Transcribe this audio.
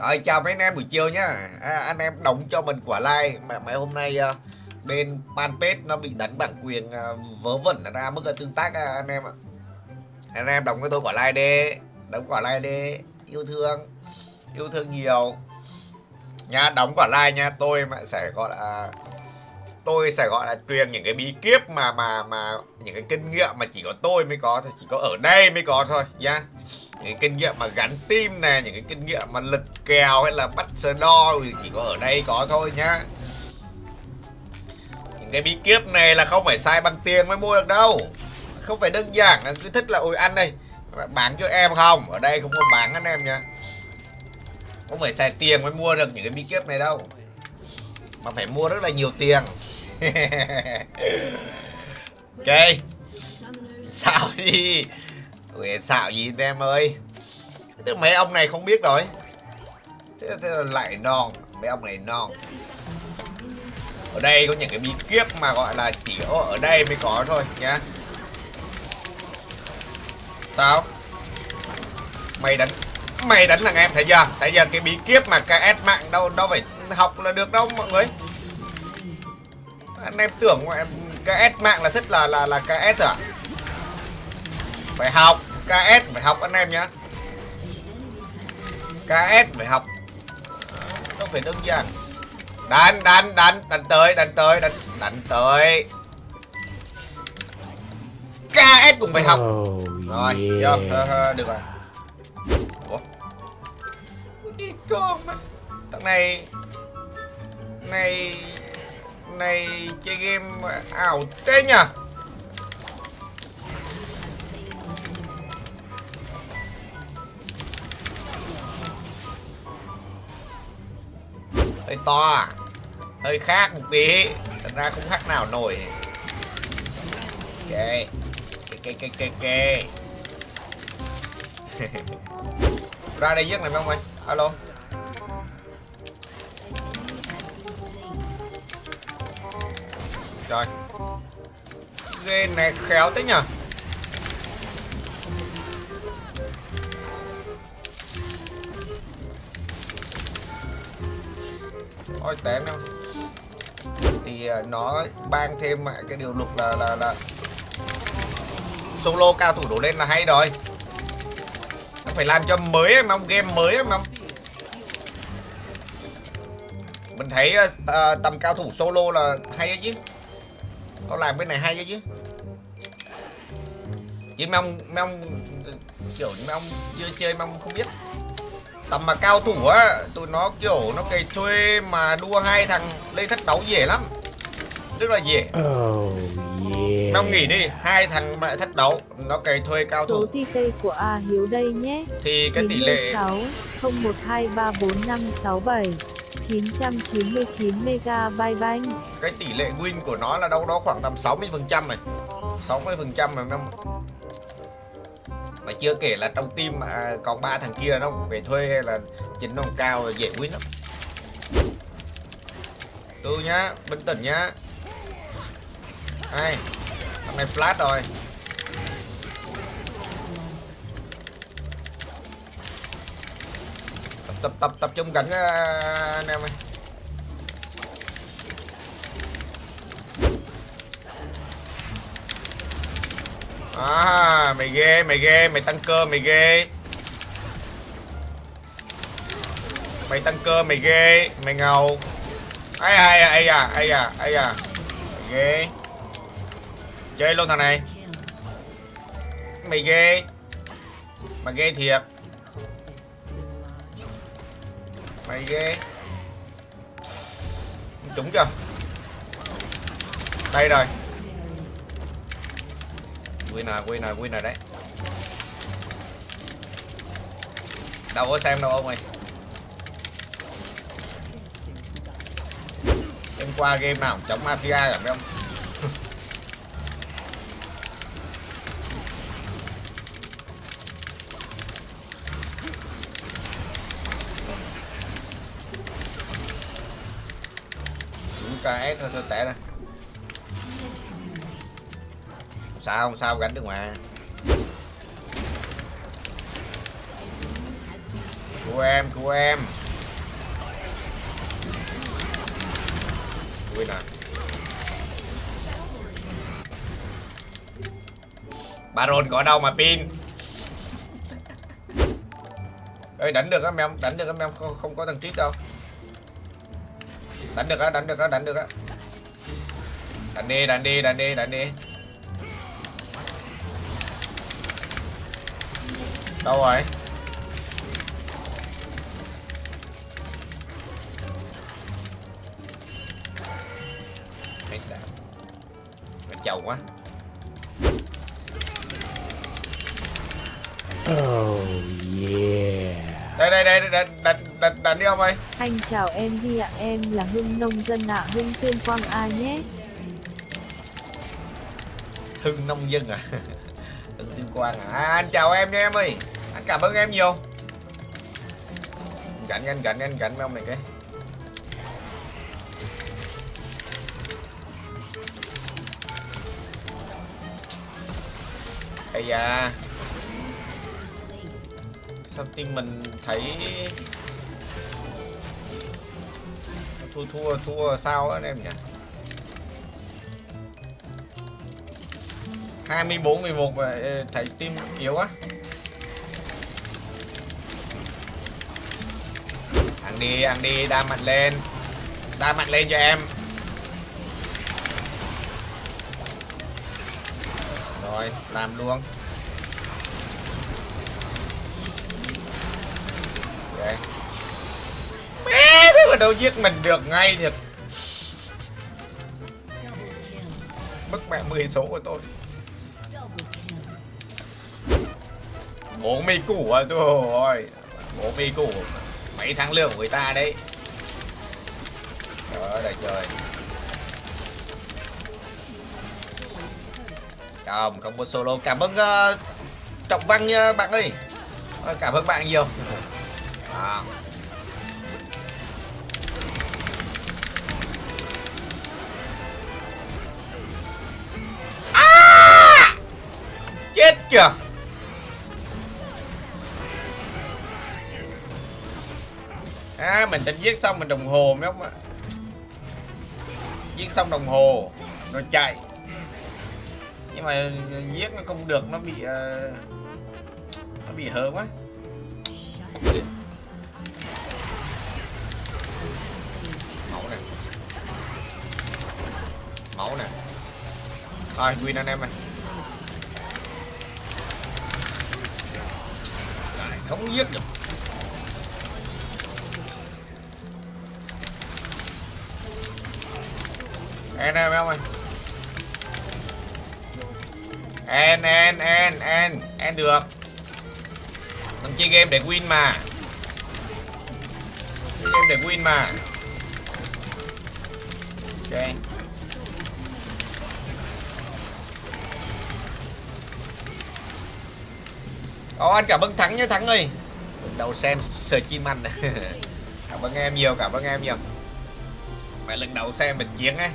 Rồi chào mấy anh em buổi chiều nhá. À, Anh em đóng cho mình quả like. Mà Mấy hôm nay uh, bên fanpage nó bị đánh bản quyền uh, vớ vẩn ra mức tương tác uh, anh em ạ. Anh em đóng cho tôi quả like đi. Đóng quả like đi. Yêu thương. Yêu thương nhiều. Nha đóng quả like nha. Tôi mà sẽ gọi là tôi sẽ gọi là truyền những cái bí kíp mà mà mà những cái kinh nghiệm mà chỉ có tôi mới có thôi. Chỉ có ở đây mới có thôi nhá những cái kinh nghiệm mà gắn tim nè, những cái kinh nghiệm mà lật kèo hay là bắt sờ đo chỉ có ở đây có thôi nhá. Những cái bí kíp này là không phải sai bằng tiền mới mua được đâu. Không phải đơn giản là cứ thích là, ôi, ăn đây, bán cho em không? Ở đây không có bán anh em nha không phải xài tiền mới mua được những cái bí kíp này đâu. Mà phải mua rất là nhiều tiền. Ok. Sao đi? Ui, xạo gì em ơi? Thế mấy ông này không biết rồi. Thế, thế là lại non mấy ông này non. Ở đây có những cái bí kíp mà gọi là chỉ ở đây mới có thôi nhá. Sao? Mày đánh mày đánh là em thấy giờ, thấy giờ cái bí kíp mà ks mạng đâu đâu phải học là được đâu mọi người. Anh em tưởng em KS mạng là thích là là là KS à? Phải học. KS phải học anh em nhá. KS phải học. Nó phải đơn giản. Đánh đánh đánh đánh tới đánh tới đánh đánh tới. KS cũng phải học. Oh, rồi yeah. được rồi. Ủa? thằng này này này chơi game ảo thế nhỉ hơi to à? hơi khác một tí. Thật ra không khác nào nổi. Ok. Ok ok ok ok. Ra đây giết này không anh? Alo. Trời. Game này khéo thế nhở Ôi tém em Thì à, nó ban thêm cái điều luật là là là Solo cao thủ đổ lên là hay rồi. Nó phải làm cho mới mà game mới mà mình thấy uh, tầm cao thủ solo là hay đấy chứ. Nó làm cái này hay đấy chứ. Chứ mấy ông mấy ông kiểu mấy ông chưa chơi mấy ông không biết tầm mà cao thủ á tụi nó kiểu nó cày thuê mà đua hai thằng lên thách đấu dễ lắm rất là dễ Oh, yeah. ông nghĩ đi hai thằng mà thách đấu nó cày thuê cao thủ Số TT của A Hiếu đây nhé. thì cái tỷ lệ 96 01234567 999 MB banh. cái tỷ lệ win của nó là đâu đó khoảng tầm 60 phần trăm này 60 phần trăm mà năm mà chưa kể là trong team mà còn ba thằng kia nó về thuê hay là chính nó cao dễ win lắm. Tư nhá bình tĩnh nhá. Hay thằng này flash rồi. Tập tập tập tập trung cảnh à, anh em ơi. À, mày ghê, mày ghê, mày tăng cơ, mày ghê. Mày tăng cơ, mày ghê, mày ngầu. Ai à, ai à, ai à, ai à, ai à Mày ghê. Chơi luôn thằng này. Mày ghê. Mày ghê thiệt. Mày ghê. Trúng chưa? Đây rồi. Winner, winner, winner đấy. Đâu có xem đâu ông ơi. Em qua game nào chống mafia cả mấy ông Đúng KS thôi, thôi tẻ sao không sao gánh được mà. Cô em cô em. Quên nè. Baron có đâu mà pin. Ơi đánh được á em đánh được á em không, không có thằng trích đâu. Đánh được á đánh được á đánh được á. Đánh đi đánh đi đánh đi đánh đi. Đâu rồi. Nó chầu quá Oh yeah. đây đây đây đánh đánh đánh đánh đi ông ơi Anh chào em Hi ạ, em là Hưng nông dân ạ, Hưng tuyên quang A nhé. Hưng nông dân à Hưng tuyên quang à? à anh chào em nha em ơi cảm ơn em nhiều. Cạnh anh cạnh anh, cạnh mấy ông này cái Ây da. Sao team mình thấy Thua thua thua sao anh em nhỉ? 24 11 và thấy team yếu quá. Đi, ăn đi, đa mạnh lên. Đa mạnh lên cho em. Rồi, làm luôn. Ok mẹ, thế mà đâu giết mình được ngay thiệt. Mất mẹ 10 số của tôi. Bố mi củ à ơi. Bố mi củ Mấy tháng lương của người ta đấy. Trời ơi trời. Không, không có solo. Cảm ơn uh, Trọng Văn nha bạn ơi. Ờ, cảm ơn bạn nhiều. À. À! Chết kìa mình tính giết xong mình đồng hồ mấy ông ạ. Giết xong đồng hồ Rồi chạy. Nhưng mà giết nó không được Nó bị uh, Nó bị hớ quá. Máu nè. Máu nè. Thôi win anh em ơi. Không giết được. En em em ơi. En en en en En được. Mình chơi game để win mà. Chơi game để win mà. Ok. Oh anh cảm ơn Thắng nhé Thắng ơi. Đầu xem sờ chim anh Cảm ơn em nhiều cảm ơn em nhiều. Mày lần đầu xem mình chiến ấy.